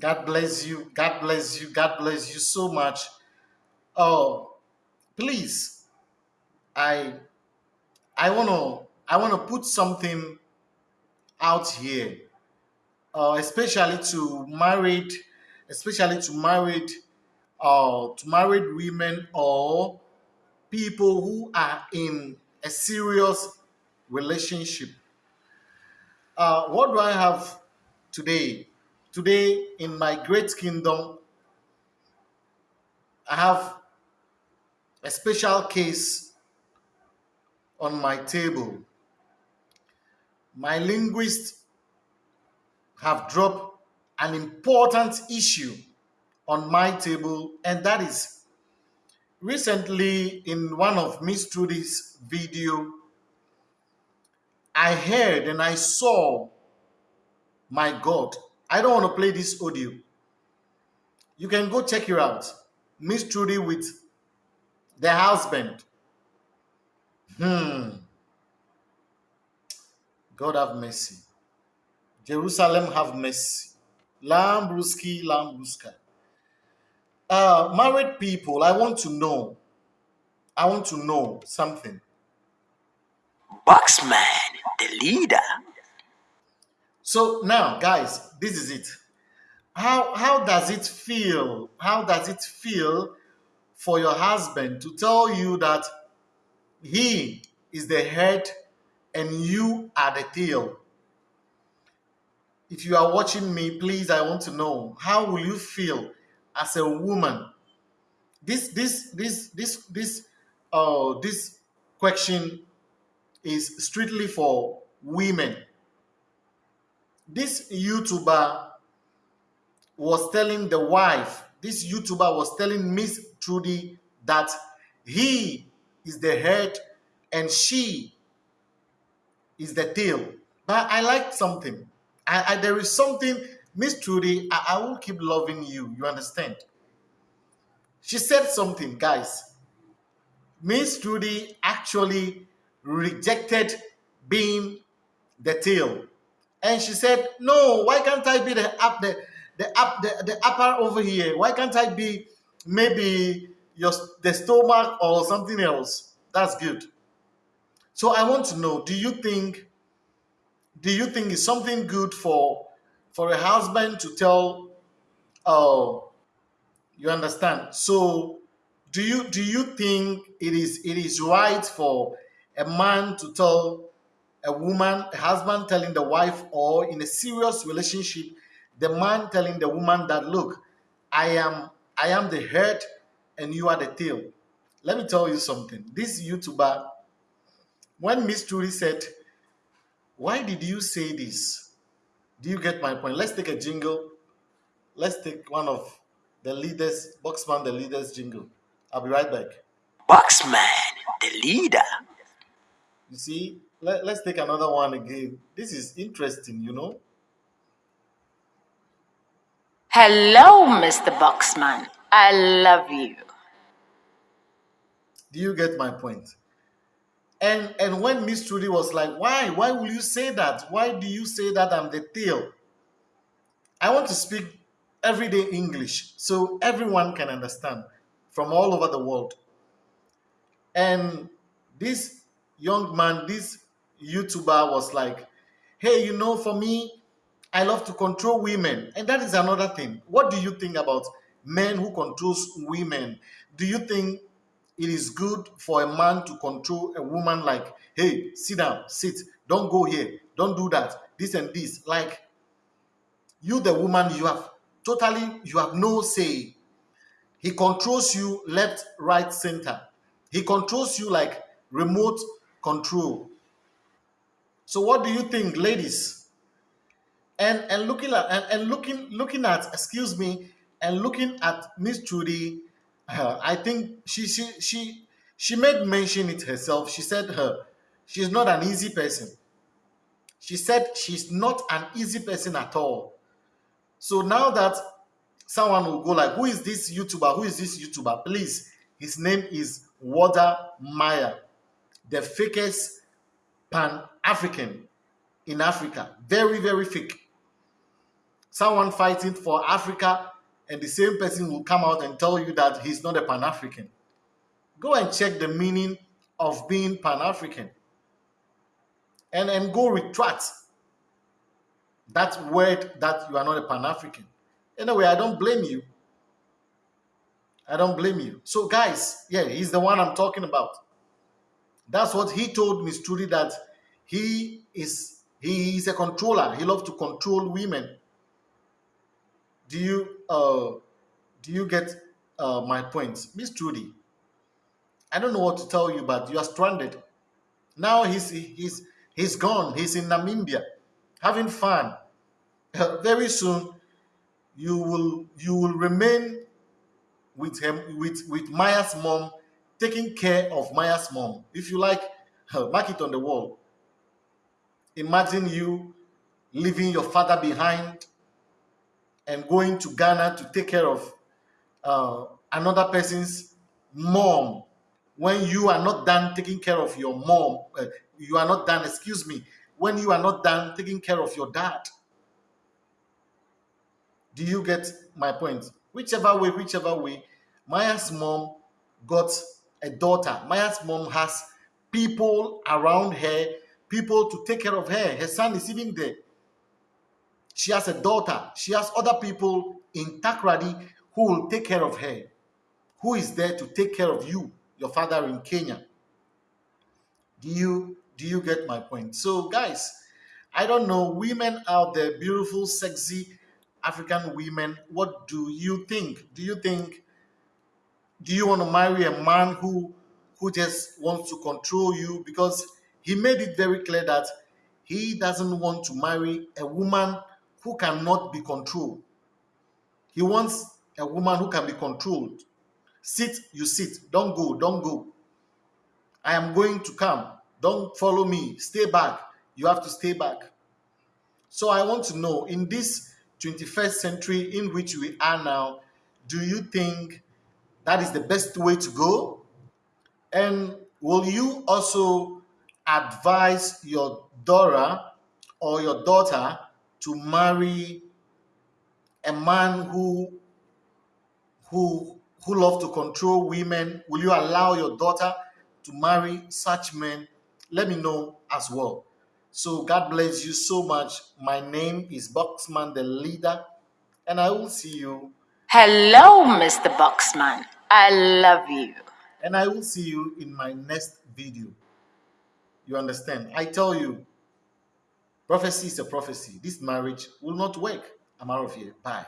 God bless you. God bless you. God bless you so much. Oh, please, I I wanna I wanna put something out here, uh, especially to married, especially to married, uh, to married women or people who are in a serious relationship. Uh, what do I have today? Today in my great kingdom, I have a special case on my table. My linguists have dropped an important issue on my table, and that is recently in one of Miss Trudy's video, I heard and I saw, my God, I don't want to play this audio. You can go check it out. Miss Trudy with the husband. Hmm. God have mercy. Jerusalem have mercy. Lambruski, Lambruska. Uh, married people, I want to know. I want to know something. Boxman, the leader. So now, guys, this is it. How how does it feel? How does it feel for your husband to tell you that he is the head and you are the tail? If you are watching me, please, I want to know how will you feel as a woman? This this this this this uh this question is strictly for women. This YouTuber was telling the wife, this YouTuber was telling Miss Trudy that he is the head and she is the tail. But I like something. I, I there is something, Miss Trudy, I, I will keep loving you. You understand? She said something, guys. Miss Trudy actually rejected being the tail. And she said, No, why can't I be the up the the up the, the upper over here? Why can't I be maybe your the stomach or something else? That's good. So I want to know, do you think do you think it's something good for for a husband to tell oh you understand? So do you do you think it is it is right for a man to tell a woman, a husband telling the wife, or in a serious relationship, the man telling the woman that, look, I am I am the head and you are the tail. Let me tell you something. This YouTuber, when Miss Trudy said, Why did you say this? Do you get my point? Let's take a jingle. Let's take one of the leaders, Boxman, the leaders jingle. I'll be right back. Boxman, the leader. You see, let, let's take another one again. This is interesting, you know. Hello, Mr. Boxman. I love you. Do you get my point? And and when Miss Trudy was like, why? Why will you say that? Why do you say that I'm the tail? I want to speak everyday English so everyone can understand from all over the world. And this young man, this YouTuber was like, hey, you know, for me, I love to control women. And that is another thing. What do you think about men who controls women? Do you think it is good for a man to control a woman like, hey, sit down, sit, don't go here, don't do that, this and this. Like you, the woman, you have totally, you have no say. He controls you left, right, center. He controls you like remote control. So what do you think, ladies? And and looking at and, and looking looking at excuse me and looking at Miss Trudy, uh, I think she she she she made mention it herself. She said her she's not an easy person. She said she's not an easy person at all. So now that someone will go like, who is this YouTuber? Who is this YouTuber? Please, his name is Wode Maya, the fakest pan African in Africa. Very, very fake. someone fighting for Africa, and the same person will come out and tell you that he's not a Pan African. Go and check the meaning of being Pan African and, and go retract that word that you are not a Pan African. Anyway, I don't blame you. I don't blame you. So, guys, yeah, he's the one I'm talking about. That's what he told Miss Trudy that he is he is a controller. He loves to control women. Do you uh do you get uh my point? Miss Trudy? I don't know what to tell you, but you are stranded. Now he's he's he's gone. He's in Namibia having fun. Very soon you will you will remain with him with with Maya's mom taking care of Maya's mom. If you like, mark it on the wall. Imagine you leaving your father behind and going to Ghana to take care of uh, another person's mom when you are not done taking care of your mom. Uh, you are not done, excuse me, when you are not done taking care of your dad. Do you get my point? Whichever way, whichever way, Maya's mom got a daughter. Maya's mom has people around her, people to take care of her. Her son is even there. She has a daughter. She has other people in Takoradi who will take care of her. Who is there to take care of you, your father in Kenya? Do you do you get my point? So, guys, I don't know. Women out there, beautiful, sexy African women, what do you think? Do you think do you want to marry a man who who just wants to control you? Because he made it very clear that he doesn't want to marry a woman who cannot be controlled. He wants a woman who can be controlled. Sit you sit. Don't go don't go. I am going to come. Don't follow me. Stay back. You have to stay back. So i want to know in this 21st century in which we are now do you think that is the best way to go? And will you also advise your daughter or your daughter to marry a man who who who love to control women? Will you allow your daughter to marry such men? Let me know as well. So God bless you so much. My name is Boxman the leader, and I will see you Hello, Mr. Boxman. I love you. and I will see you in my next video. You understand? I tell you, prophecy is a prophecy. This marriage will not work. I'm out of here. Bye.